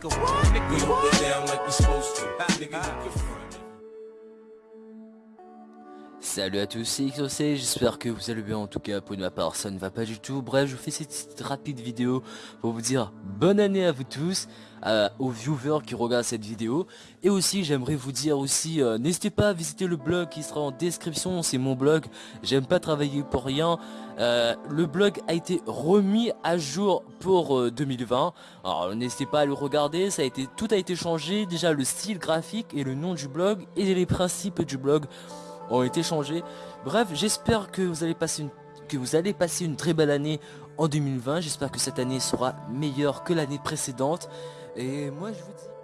nigga. We hold it down like we supposed to. Nigga, Salut à tous, c'est XOC, j'espère que vous allez bien. En tout cas pour ma part ça ne va pas du tout. Bref je vous fais cette rapide vidéo pour vous dire bonne année à vous tous aux viewers qui regardent cette vidéo. Et aussi j'aimerais vous dire aussi euh, n'hésitez pas à visiter le blog qui sera en description. C'est mon blog j'aime pas travailler pour rien. Euh, le blog a été remis à jour pour 2020 euh, alors n'hésitez pas à le regarder ça a été tout a été changé. Déjà le style graphique et le nom du blog et les principes du blog ont été changés. Bref, j'espère que vous allez passer une très belle année en 2020. J'espère que cette année sera meilleure que l'année précédente. Et moi, je vous dis...